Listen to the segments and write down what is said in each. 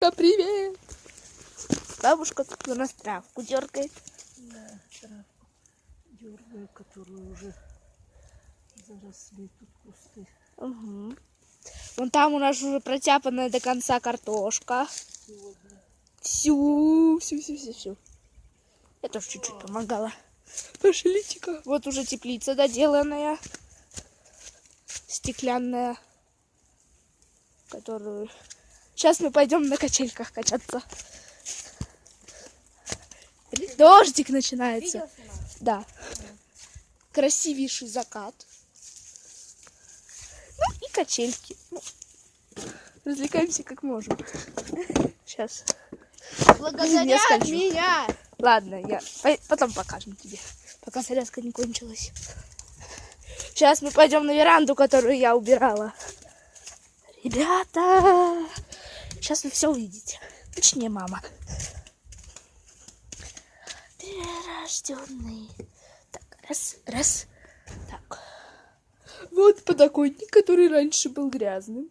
Да, привет! Бабушка тут у нас травку дергает. Да, травку дергаю, которую уже заросли тут кусты. Угу. Вон там у нас уже протяпанная до конца картошка. Сегодня Всю, всю, всю, всю, всю. Я тоже чуть-чуть помогала. Пошлите-ка. Вот уже теплица доделанная. Стеклянная. Которую... Сейчас мы пойдем на качельках качаться. Дождик начинается. Да. Красивейший закат. Ну и качельки. Ну, развлекаемся как можем. Сейчас. Благодаря меня. Ладно, я потом покажем тебе, пока соляска не кончилась. Сейчас мы пойдем на веранду, которую я убирала. Ребята, сейчас вы все увидите. Точнее, мама. Перерожденный. Так, раз, раз. Так. Вот подоконник, который раньше был грязным.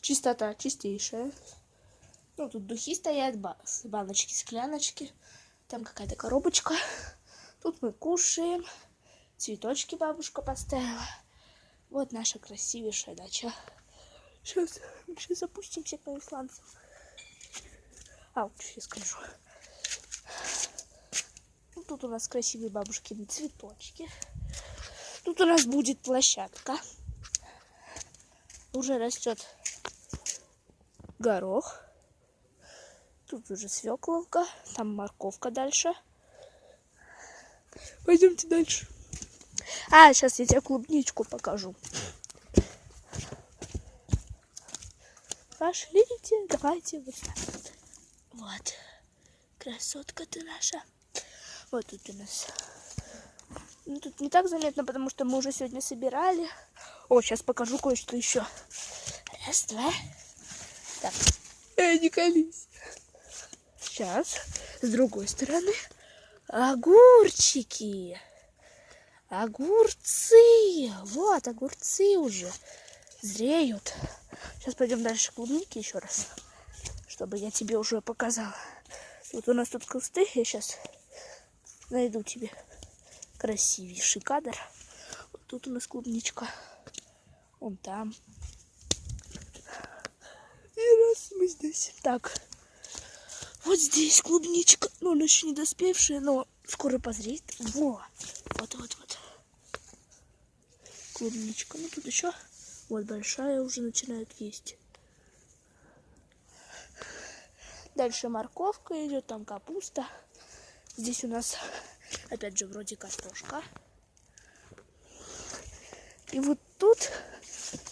Чистота чистейшая. Ну, тут духи стоят, баночки, скляночки. Там какая-то коробочка. Тут мы кушаем. Цветочки бабушка поставила. Вот наша красивейшая дача. Сейчас, сейчас запустимся к исландцам. А, вот сейчас скажу. Ну, тут у нас красивые бабушкины цветочки. Тут у нас будет площадка. Уже растет горох. Тут уже свекловка, там морковка дальше. Пойдемте дальше. А, сейчас я тебе клубничку покажу. Пошлите, давайте вот так вот. Красотка ты наша. Вот тут у нас. Ну, тут не так заметно, потому что мы уже сегодня собирали. О, сейчас покажу кое-что еще. Раз, два. Так. Эй, не колись. Сейчас. С другой стороны. Огурчики. Огурцы. Вот, огурцы уже зреют. Сейчас пойдем дальше клубники еще раз. Чтобы я тебе уже показала. Вот у нас тут кусты. Я сейчас найду тебе красивейший кадр. Вот тут у нас клубничка. Вон там. И раз мы здесь. Так. Вот здесь клубничка. Ну, она еще не доспевшая, но скоро позреет. Во. Вот, вот, вот. Клубничка. Ну, тут еще вот большая уже начинает есть. Дальше морковка идет, там капуста. Здесь у нас, опять же, вроде картошка. И вот тут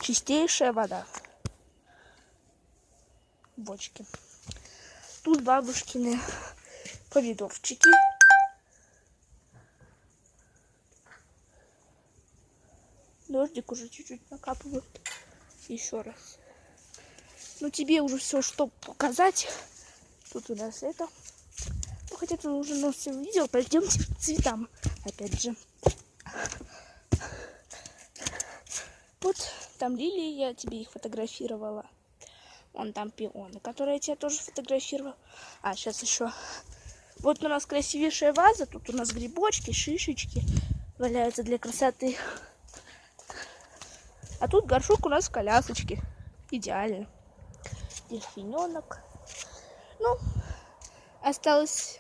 чистейшая вода. В бочке. Тут бабушкины помидорчики. Дождик уже чуть-чуть накапывает. Еще раз. Ну, тебе уже все, что показать. Тут у нас это. Ну, хотя ты уже нас все видел. Пойдемте к цветам. Опять же. Вот там лилии, я тебе их фотографировала. Вон там пионы, которые я тебе тоже фотографировала. А, сейчас еще. Вот у нас красивейшая ваза. Тут у нас грибочки, шишечки валяются для красоты. А тут горшок у нас в колясочке. Идеально. Дельфиненок. Ну, осталось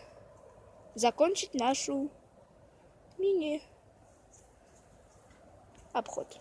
закончить нашу мини обход.